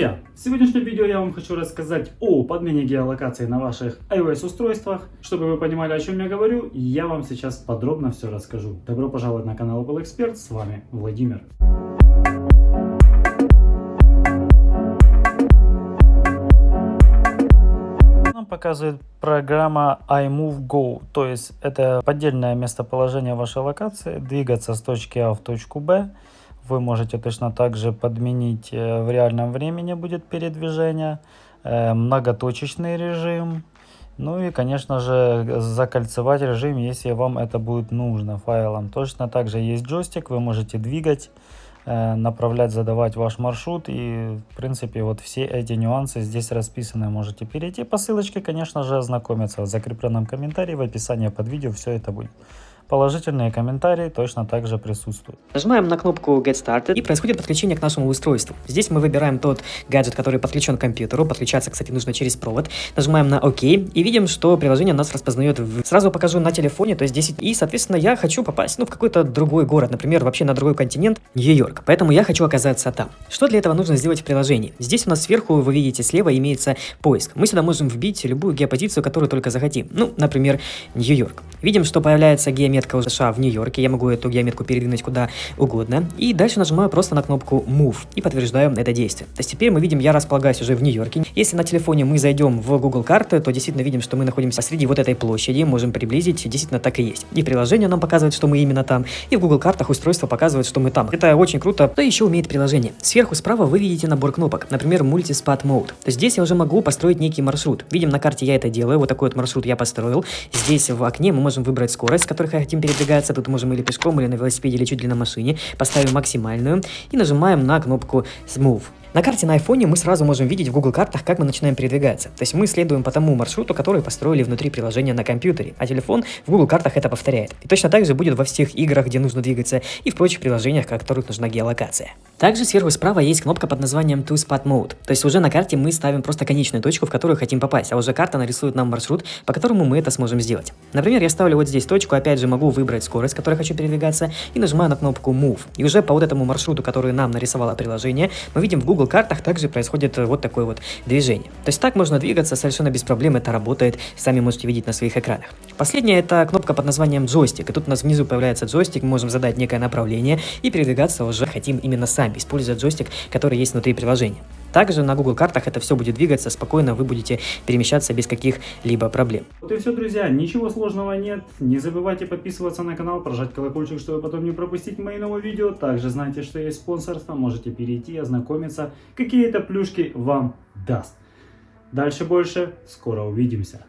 В сегодняшнем видео я вам хочу рассказать о подмене геолокации на ваших iOS устройствах. Чтобы вы понимали, о чем я говорю, я вам сейчас подробно все расскажу. Добро пожаловать на канал Apple Expert, с вами Владимир. Нам показывает программа iMove Go, то есть это поддельное местоположение вашей локации, двигаться с точки А в точку Б вы можете точно так же подменить э, в реальном времени будет передвижение, э, многоточечный режим, ну и, конечно же, закольцевать режим, если вам это будет нужно файлом. Точно так же есть джойстик, вы можете двигать, э, направлять, задавать ваш маршрут. И, в принципе, вот все эти нюансы здесь расписаны. Можете перейти по ссылочке, конечно же, ознакомиться в закрепленном комментарии, в описании под видео все это будет. Положительные комментарии точно также присутствуют. Нажимаем на кнопку Get Started и происходит подключение к нашему устройству. Здесь мы выбираем тот гаджет, который подключен к компьютеру. Подключаться, кстати, нужно через провод. Нажимаем на ОК и видим, что приложение нас распознает. В... Сразу покажу на телефоне, то есть 10. И, соответственно, я хочу попасть ну, в какой-то другой город, например, вообще на другой континент, Нью-Йорк. Поэтому я хочу оказаться там. Что для этого нужно сделать в приложении? Здесь у нас сверху, вы видите, слева имеется поиск. Мы сюда можем вбить любую геопозицию, которую только захотим. Ну, например, Нью-Йорк. Видим, что появляется геометрия геометка у США в Нью-Йорке, я могу эту геометку передвинуть куда угодно. И дальше нажимаю просто на кнопку Move и подтверждаю это действие. То есть теперь мы видим, я располагаюсь уже в Нью-Йорке. Если на телефоне мы зайдем в Google карты, то действительно видим, что мы находимся посреди вот этой площади, можем приблизить, действительно так и есть. И приложение нам показывает, что мы именно там, и в Google картах устройство показывает, что мы там. Это очень круто. Да еще умеет приложение. Сверху справа вы видите набор кнопок, например, Multispot Mode. То здесь я уже могу построить некий маршрут. Видим на карте я это делаю, вот такой вот маршрут я построил. Здесь в окне мы можем выбрать скорость, с которой хотим передвигаться. Тут можем или пешком, или на велосипеде, или чуть ли на машине. Поставим максимальную и нажимаем на кнопку Smooth. На карте на айфоне мы сразу можем видеть в Google картах, как мы начинаем передвигаться. То есть мы следуем по тому маршруту, который построили внутри приложения на компьютере, а телефон в Google картах это повторяет. И точно так же будет во всех играх, где нужно двигаться, и в прочих приложениях, в которых нужна геолокация. Также сверху справа есть кнопка под названием Two Spot Mode. То есть уже на карте мы ставим просто конечную точку, в которую хотим попасть, а уже карта нарисует нам маршрут, по которому мы это сможем сделать. Например, я ставлю вот здесь точку, опять же могу выбрать скорость, которой хочу передвигаться, и нажимаю на кнопку Move. И уже по вот этому маршруту, который нам нарисовало приложение, мы видим в Google картах также происходит э, вот такое вот движение. То есть так можно двигаться совершенно без проблем, это работает, сами можете видеть на своих экранах. Последняя это кнопка под названием джойстик, и тут у нас внизу появляется джойстик, мы можем задать некое направление и передвигаться уже хотим именно сами, используя джойстик, который есть внутри приложения. Также на Google картах это все будет двигаться спокойно, вы будете перемещаться без каких-либо проблем. Вот и все, друзья, ничего сложного нет. Не забывайте подписываться на канал, прожать колокольчик, чтобы потом не пропустить мои новые видео. Также знайте, что есть спонсорство, можете перейти, ознакомиться, какие-то плюшки вам даст. Дальше больше, скоро увидимся.